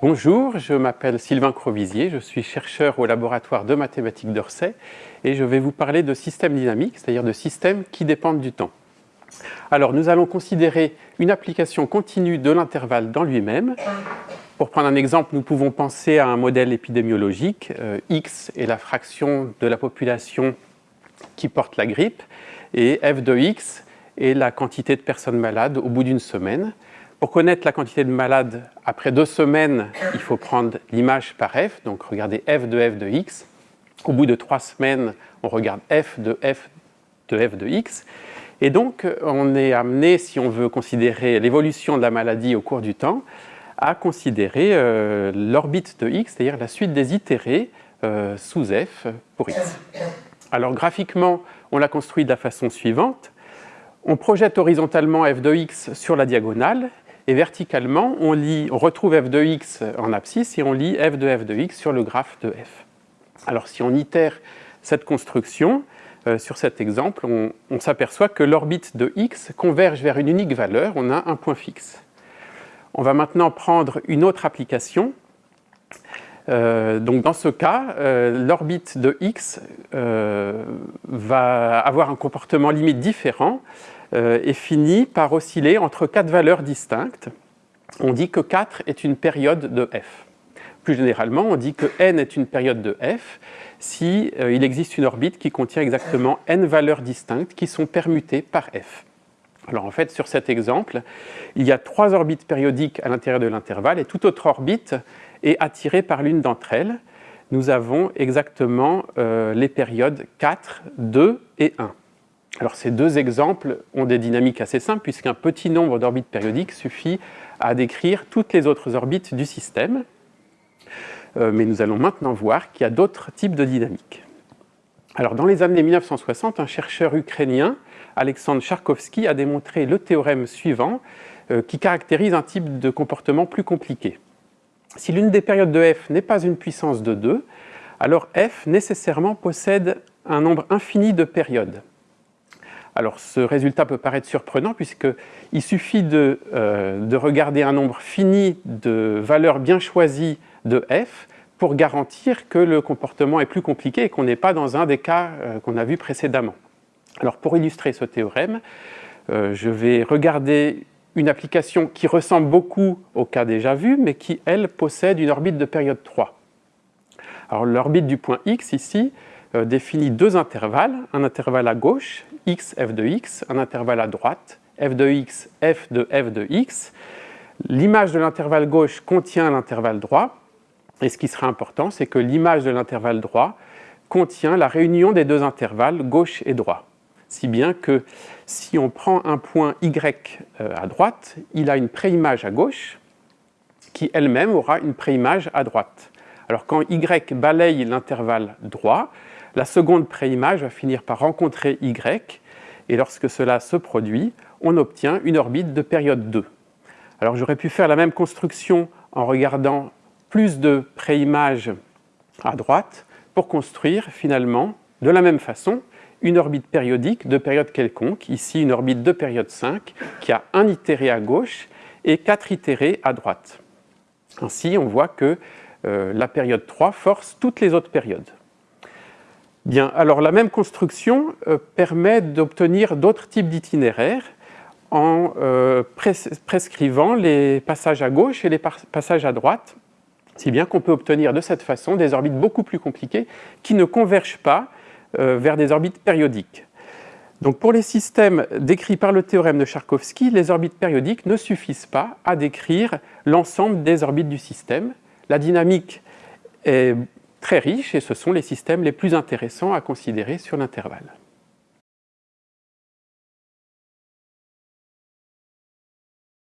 Bonjour, je m'appelle Sylvain Crovisier, je suis chercheur au laboratoire de mathématiques d'Orsay et je vais vous parler de systèmes dynamiques, c'est-à-dire de systèmes qui dépendent du temps. Alors nous allons considérer une application continue de l'intervalle dans lui-même. Pour prendre un exemple, nous pouvons penser à un modèle épidémiologique. Euh, X est la fraction de la population qui porte la grippe et f de x est la quantité de personnes malades au bout d'une semaine. Pour connaître la quantité de malades, après deux semaines, il faut prendre l'image par f, donc regardez f de f de x. Au bout de trois semaines, on regarde f de f de f de x. Et donc, on est amené, si on veut considérer l'évolution de la maladie au cours du temps, à considérer euh, l'orbite de x, c'est-à-dire la suite des itérés euh, sous f pour x. Alors graphiquement, on l'a construit de la façon suivante. On projette horizontalement f de x sur la diagonale et verticalement, on, retrouve f de x en abscisse et on lit f de f de x sur le graphe de f. Alors si on itère cette construction, euh, sur cet exemple, on, s'aperçoit que l'orbite de x converge vers une unique valeur, on a un point fixe. On va maintenant prendre une autre application euh, donc dans ce cas, euh, l'orbite de x va avoir un comportement limite différent et finit par osciller entre quatre valeurs distinctes. On dit que 4 est une période de f. Plus généralement, on dit que n est une période de f si il existe une orbite qui contient exactement n valeurs distinctes qui sont permutées par f. Alors en fait, sur cet exemple, il y a trois orbites périodiques à l'intérieur de l'intervalle et toute autre orbite et attiré par l'une d'entre elles, nous avons exactement euh, les périodes 4, 2 et 1. Alors ces deux exemples ont des dynamiques assez simples puisqu'un petit nombre d'orbites périodiques suffit à décrire toutes les autres orbites du système. Euh, mais nous allons maintenant voir qu'il y a d'autres types de dynamiques. Alors dans les années 1960, un chercheur ukrainien, Alexandre Charkovsky, a démontré le théorème suivant euh, qui caractérise un type de comportement plus compliqué. Si l'une des périodes de f n'est pas une puissance de 2, alors f nécessairement possède un nombre infini de périodes. Alors ce résultat peut paraître surprenant puisqu'il suffit de, euh, de, regarder un nombre fini de valeurs bien choisies de f pour garantir que le comportement est plus compliqué et qu'on n'est pas dans un des cas euh, qu'on a vu précédemment. Alors pour illustrer ce théorème, euh, je vais regarder une application qui ressemble beaucoup au cas déjà vu, mais qui, elle, possède une orbite de période 3. Alors l'orbite du point x, ici, définit deux intervalles, un intervalle à gauche, x, f de x, un intervalle à droite, f de x, f de f de x. L'image de l'intervalle gauche contient l'intervalle droit, et ce qui sera important, c'est que l'image de l'intervalle droit contient la réunion des deux intervalles gauche et droit si bien que si on prend un point y euh, à droite, il a une préimage à gauche qui elle-même aura une préimage à droite. Alors quand y balaye l'intervalle droit, la seconde préimage va finir par rencontrer y, et lorsque cela se produit, on obtient une orbite de période 2. Alors j'aurais pu faire la même construction en regardant plus de préimages à droite pour construire finalement de la même façon une orbite périodique de période quelconque, ici une orbite de période 5, qui a un itéré à gauche et quatre itérés à droite. Ainsi, on voit que euh, la période 3 force toutes les autres périodes. Bien, alors la même construction euh, permet d'obtenir d'autres types d'itinéraires en euh, prescrivant les passages à gauche et les passages à droite, si bien qu'on peut obtenir de cette façon des orbites beaucoup plus compliquées qui ne convergent pas euh, vers des orbites périodiques. Donc pour les systèmes décrits par le théorème de Charkovsky, les orbites périodiques ne suffisent pas à décrire l'ensemble des orbites du système. La dynamique est très riche et ce sont les systèmes les plus intéressants à considérer sur l'intervalle.